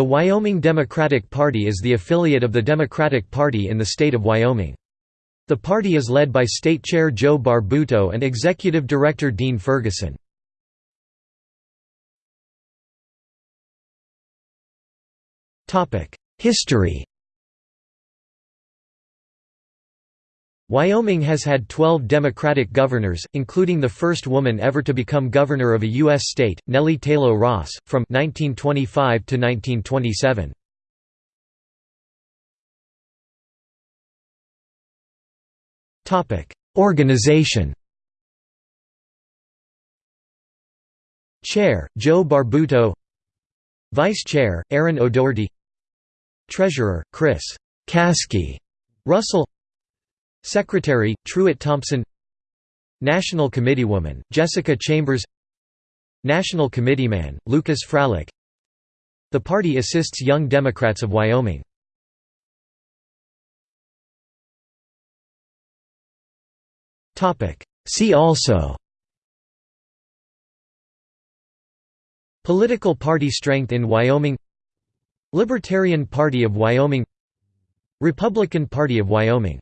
The Wyoming Democratic Party is the affiliate of the Democratic Party in the state of Wyoming. The party is led by State Chair Joe Barbuto and Executive Director Dean Ferguson. History Wyoming has had 12 Democratic governors, including the first woman ever to become governor of a U.S. state, Nellie Tayloe Ross, from 1925 to 1927. Organization Chair, Joe Barbuto Vice Chair, Aaron O'Doherty Treasurer, Chris Caskey Russell Secretary, Truett Thompson National Committeewoman, Jessica Chambers National Committeeman, Lucas Froelich The party assists Young Democrats of Wyoming. See also Political party strength in Wyoming Libertarian Party of Wyoming Republican Party of Wyoming